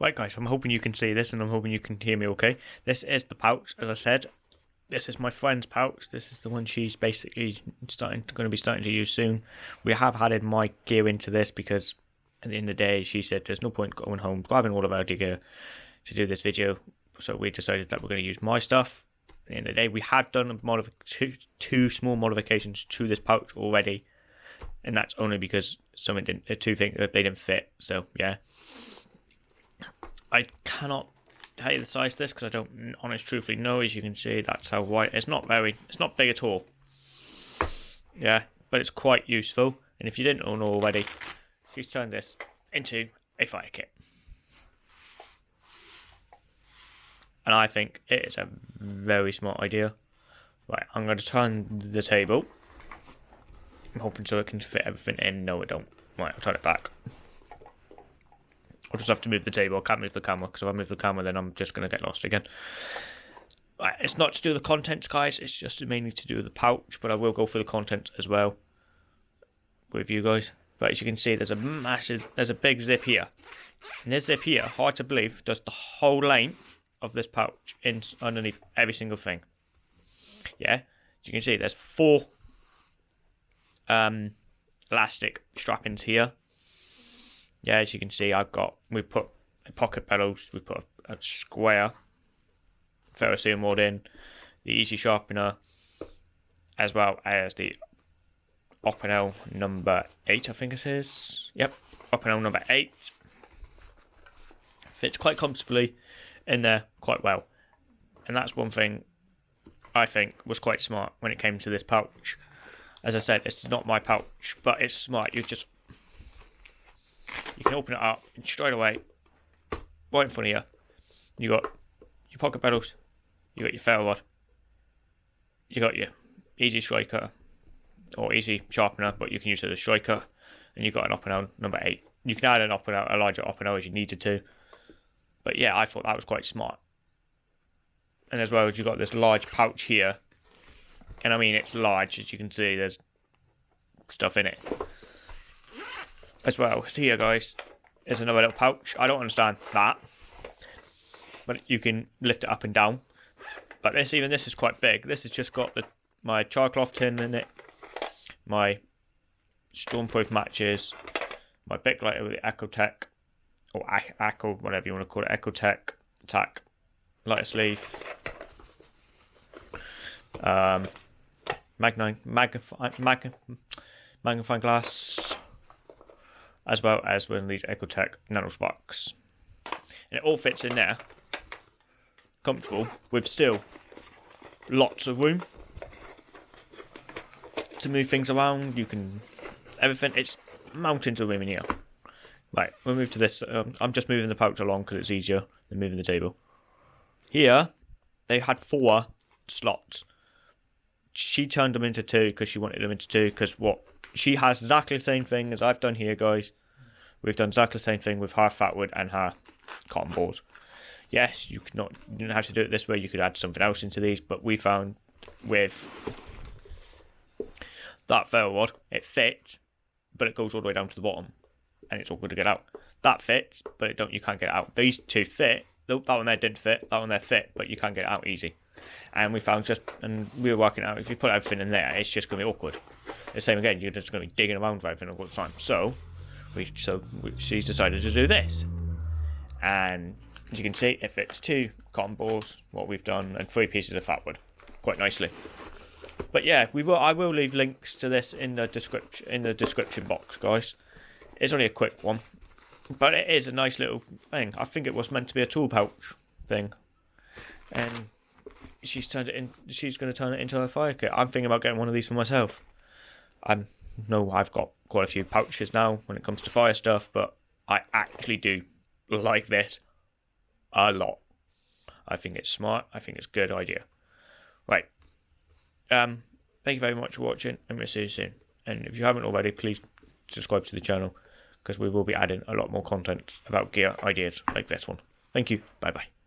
Right, guys, I'm hoping you can see this and I'm hoping you can hear me okay. This is the pouch, as I said. This is my friend's pouch. This is the one she's basically starting going to be starting to use soon. We have added my gear into this because at the end of the day, she said there's no point going home grabbing all of our gear to do this video. So we decided that we're going to use my stuff. At the end of the day, we have done two, two small modifications to this pouch already, and that's only because someone didn't, uh, two things they didn't fit. So yeah, I cannot tell you the size of this because I don't honest truthfully know. As you can see, that's how wide. It's not very. It's not big at all. Yeah, but it's quite useful. And if you didn't know already, she's turned this into a fire kit. And I think it is a very smart idea. Right, I'm going to turn the table. I'm hoping so it can fit everything in. No, it don't. Right, I'll turn it back. I'll just have to move the table. I can't move the camera because if I move the camera, then I'm just going to get lost again. Right, it's not to do with the contents, guys. It's just mainly to do with the pouch, but I will go through the contents as well with you guys. But as you can see, there's a massive, there's a big zip here. And this zip here, hard to believe, does the whole length of this pouch in underneath every single thing. Yeah, as you can see, there's four um, elastic strappings here yeah, as you can see, I've got we put pocket pedals, we put a, a square ferrocerium rod in, the easy sharpener, as well as the Opinel number eight, I think it is. Yep, Opinel number eight fits quite comfortably in there quite well, and that's one thing I think was quite smart when it came to this pouch. As I said, it's not my pouch, but it's smart. You just you can open it up straight away, right in front of you. You got your pocket pedals, you got your ferro rod, you got your easy striker or easy sharpener, but you can use it as a striker, and you've got an Opinel number eight. You can add an Opinel, a larger Opinel as you needed to, but yeah, I thought that was quite smart. And as well as you've got this large pouch here, and I mean it's large as you can see. There's stuff in it as well. So here, guys, is another little pouch. I don't understand that, but you can lift it up and down. But this, even this, is quite big. This has just got the my cloth tin in it, my stormproof matches, my lighter with the Ecotech, or Echo, whatever you want to call it, Ecotech tack lighter sleeve. Um, magnifying, magnifying glass, as well as one of these Ecotech Nanosparks. And it all fits in there, comfortable, with still lots of room to move things around. You can, everything, it's mountains of room in here. Right, we'll move to this. Um, I'm just moving the pouch along because it's easier than moving the table. Here, they had four slots. She turned them into two because she wanted them into two because what she has exactly the same thing as I've done here, guys. We've done exactly the same thing with her fatwood and her cotton balls. Yes, you could not you don't have to do it this way. You could add something else into these, but we found with that ferro rod, it fits, but it goes all the way down to the bottom, and it's awkward to get out. That fits, but it don't. You can't get out. These two fit. That one there didn't fit. That one there fit, but you can't get out easy. And we found just, and we were working out if you put everything in there, it's just going to be awkward. The same again, you're just going to be digging around for everything all the time. So, we so we, she's decided to do this, and as you can see, it fits two cotton balls, what we've done, and three pieces of fatwood, quite nicely. But yeah, we will. I will leave links to this in the description in the description box, guys. It's only a quick one, but it is a nice little thing. I think it was meant to be a tool pouch thing, and she's turned it in. She's going to turn it into a fire kit. I'm thinking about getting one of these for myself. I'm no, I've got quite a few pouches now when it comes to fire stuff, but I actually do like this a lot. I think it's smart. I think it's a good idea. Right. Um. Thank you very much for watching, and we'll see you soon. And if you haven't already, please subscribe to the channel because we will be adding a lot more content about gear ideas like this one. Thank you. Bye bye.